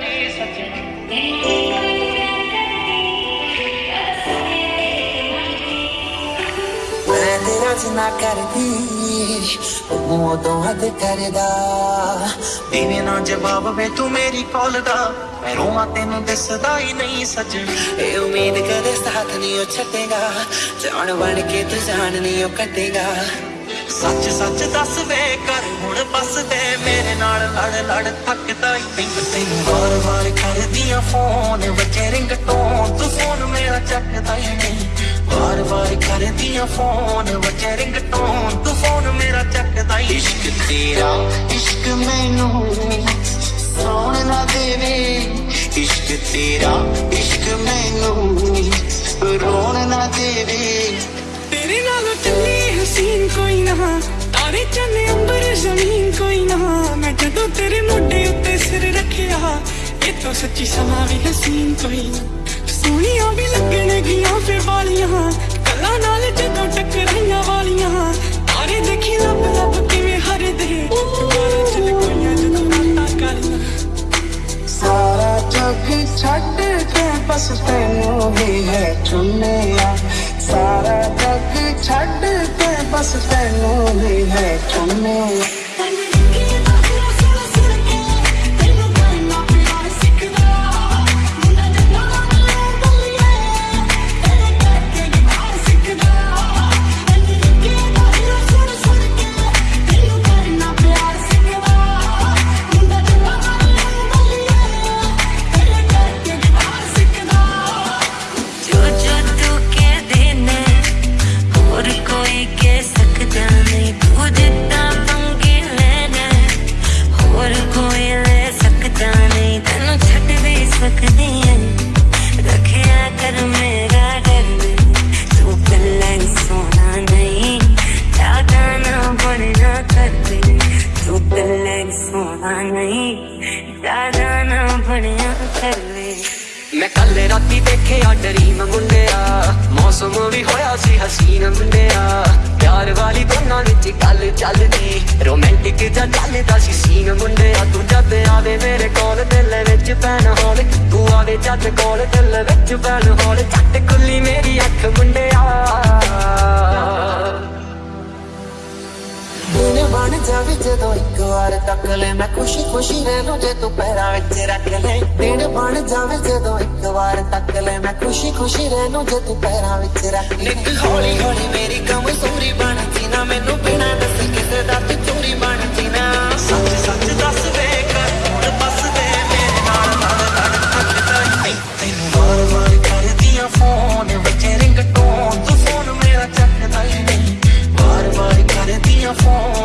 ਜੀ ਸੱਜਣੀ ਮੈਂ ਤੇਰਾ ਜਿੰਨਾ ਕਰਦੀ ਉਹ ਉਦੋਂ ਹੱਦ ਕਰਦਾ। ਦੇਵੇਂ ਨਾ ਜਵਾਬ ਵੇ ਤੂੰ ਮੇਰੀ ਕਾਲ ਦਾ, ਮੈਂ ਰੋਵਾਂ ਤੈਨੂੰ ਦਿਸਦਾ ਹੀ ਨਹੀਂ ਸੱਜਣ ਇਹ ਉਮੀਦ ਕਦੇ ਸਾਥ ਨਹੀਂ ਉਹ ਛੱਡੇਗਾ ਜਾਣ ਬਣ ਕੇ ਤੂੰ ਜਾਣ ਨਹੀਂ ਉਹ ਕੱਟੇਗਾ ਸੱਚ ਸੱਚ ਦੱਸ ਵੇ ਕਰ, ਹੁਣ ਬਸ ਤੇ ਮੇਰੇ ਨਾਲ ਲੜ ਲੜ ਥੱਕਦਾ ਹੀ ਪਿੰਗ ਤੈਨੂੰ ਵਾਰ ਵਾਰ ਕਰਦੀਆਂ ਫੋਨ ਵਜੇ ਰਿੰਗਟੋਨ ਤੂੰ ਫੋਨ ਮੇਰਾ ਚੱਕਦਾ ਹੀ ਨਹੀਂ। ਵਾਰ ਵਾਰ ਕਰਦੀਆਂ ਫੋਨ ਵਜੇ ਰਿੰਗਟੋਨ ਤੂੰ ਫੋਨ ਮੇਰਾ ਚੱਕਦਾ ਹੀ ਇਸ਼ਕ ਤੇਰਾ, ਇਸ਼ਕ ਮੈਨੂੰ ਸੌਣ ਨਾ ਦੇਵੇ। ਇਸ਼ਕ ਤੇਰਾ, ਇਸ਼ਕ ਮੈਨੂੰ ਰੋਣ ਨਾ ਦੇਵੇ। ਚੰਨੇ ਅੰਬਰ ਜ਼ਮੀਨ ਕੋਈ ਨਾ। ਮੈਂ ਜਦੋਂ ਤੇਰੇ ਮੋਢੇ ਉੱਤੇ ਸਿਰ ਰੱਖਿਆ, ਇਹ ਤਾਂ ਸੱਚੀ ਸਮਾਂ ਵੀ ਹਸੀਨ ਕੋਈ ਨਾ। ਸੋਹਣੀਆਂ ਵੀ ਲੱਗਣਗੀਆਂ ਫੇ ਵਾਲੀਆਂ। ਕੱਲਾਂ ਨਾਲ ਜਦੋਂ ਟਕਰਾਈਆਂ ਵਾਲੀਆਂ। ਤਾਰੇ ਦੇਖੀ ਲੱਭ ਲੱਭ ਕਿਵੇਂ ਹਰਦੇ। ਦੁਬਾਰਾ ਚੱਲ ਜਦੋਂ ਰਾਤਾਂ ਕਾਲੀਆਂ। ਸਾਰਾ ਜੱਗ ਛੱਡ ਕੇ ਬਸ ਤੈਨੂੰ ਹੀ ਹੈ ਚੁੰਨਿਆ ਕੇ ਬਸ ਤੈਨੂੰ ਹੀ ਹੈ ਚੁੰਨਿਆ ਜੋ ਹੀ ਨਹੀਂ ਜ਼ਿਆਦਾ ਨਾ ਬਣਿਆ ਕਰਦੇ ਮੈਂ ਕੱਲ ਰਾਤੀ ਦੇਖਿਆ ਡਰੀਮ ਮੁੰਡਿਆ। ਮੌਸਮ ਵੀ ਹੋਇਆ ਸੀ ਹਸੀਨ ਮੁੰਡਿਆ। ਪਿਆਰ ਵਾਲੀ ਦੋਨਾਂ ਵਿੱਚ ਗੱਲ ਚੱਲਦੀ। ਰੋਮਾਂਟਿਕ ਜਾਂ ਚੱਲਦਾ ਸੀ ਸੀਨ ਮੁੰਡਿਆ। ਤੂੰ ਜਦ ਆਵੇ ਮੇਰੇ ਕੋਲ ਦਿਲ ਵਿੱਚ ਪੈਣ ਹੋਲ ਤੂੰ ਆਵੇ ਜਦ ਕੋਲ ਦਿਲ ਵਿੱਚ ਪੈਣ ਹੋਲ ਛੱਟ ਖੁੱਲੀ ਮੇਰੀ ਅੱਖ ਮੁੰਡਿਆ। ਦਿਨ ਬਣ ਜਾਵੇ ਜਦੋਂ ਇੱਕ ਵਾਰ ਤੱਕ ਲੈ ਮੈਂ ਖੁਸ਼ੀ ਖੁਸ਼ੀ ਰਹਿ ਲੂੰ ਜੇ ਤੂੰ ਪੈਰਾਂ ਵਿੱਚ ਰੱਖ ਲੈ। ਦਿਨ ਬਣ ਜਾਵੇ ਜਦੋਂ ਇੱਕ ਵਾਰ ਤੱਕ ਲੈ ਮੈਂ ਖੁਸ਼ੀ ਖੁਸ਼ੀ ਰਹਿ ਲੂੰ ਜੇ ਤੂੰ ਪੈਰਾਂ ਵਿੱਚ ਰੱਖ ਲੈ। ਇੱਕ ਹੌਲੀ ਹੌਲੀ ਮੇਰੀ ਕਮਜ਼ੋਰੀ ਬਣ ਜੀਨਾ ਮੈਨੂੰ ਬਿਨਾਂ ਦੱਸੇ ਕਿਸੇ ਦਾ ਤੂੰ ਚੋਰੀ ਬਣ ਜੀਨਾ ਸੱਚ ਸੱਚ ਦੱਸ ਵੇ ਹੁਣ ਬਸ ਦੇ ਮੇਰੇ ਨਾਲ ਲੜ ਲੜ ਥੱਕਦਾ ਤੈਨੂੰ ਵਾਰ ਵਾਰ ਕਰਦੀਆਂ ਫੋਨ ਵਿੱਚ ਰਿੰਗਟੋਨ ਤੂੰ ਫੋਨ ਮੇਰਾ ਚੱਕਦਾ ਹੀ ਨਹੀਂ। ਵਾਰ ਵਾਰ ਕਰਦੀਆਂ ਫੋਨ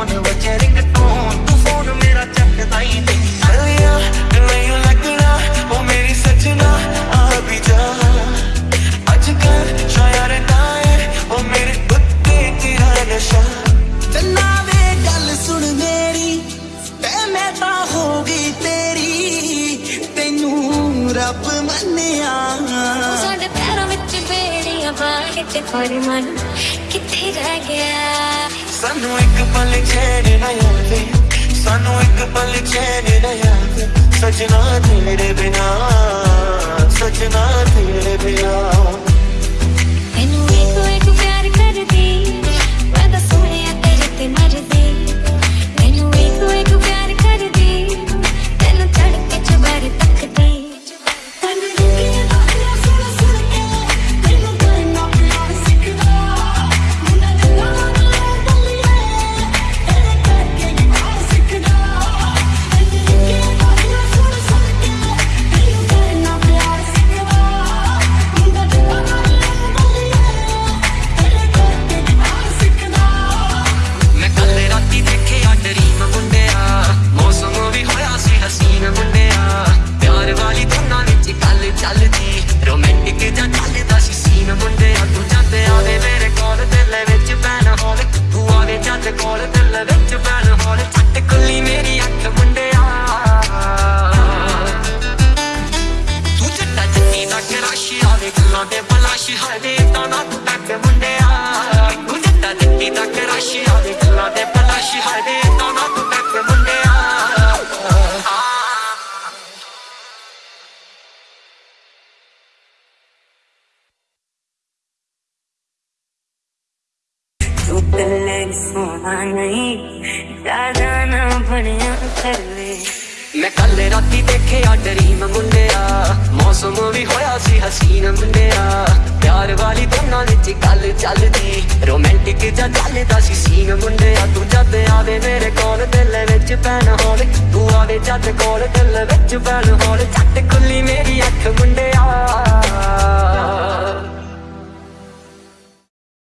ਬੇੜੀਆਂ ਪਾ ਮਨ ਕਿੱਥੇ ਰਹਿ ਗਿਆ? ਸਾਨੂੰ ਇੱਕ ਪਲ ਚੈਨ ਨਾ ਆਵੇ, ਸਾਨੂੰ ਇੱਕ ਪਲ ਚੈਨ ਨਾ ਆਵੇ, ਸਜਣਾ ਤੇਰੇ ਬਿਨਾ। ਸੋਹਣਾ ਨਹੀਂ ਜ਼ਿਆਦਾ ਨਾ ਬਣਿਆ ਕਰਵੇ ਮੈਂ ਕੱਲ ਰਾਤੀ ਦੇਖਿਆ ਡਰੀਮ ਮੁੰਡਿਆ। ਮੌਸਮ ਵੀ ਹੋਇਆ ਸੀ ਹਸੀਨ ਮੁੰਡਿਆ। ਪਿਆਰ ਵਾਲੀ ਦੋਨਾਂ ਵਿੱਚ ਗੱਲ ਚੱਲਦੀ। ਰੋਮਾਂਟਿਕ ਜਾਂ ਚੱਲਦਾ ਸੀ ਸੀਨ ਮੁੰਡਿਆ। ਤੂੰ ਜਦ ਆਵੇ ਮੇਰੇ ਕੋਲ ਦਿਲ ਵਿੱਚ ਪੈਣ ਹੋਵੇ। ਤੂੰ ਆਵੇ ਜਦ ਕੋਲ ਦਿਲ ਵਿੱਚ ਪੈਣ ਹੋਵੇ। ਛੱਟ ਖੁੱਲੀ ਮੇਰੀ ਅੱਖ ਮੁੰਡਿਆ।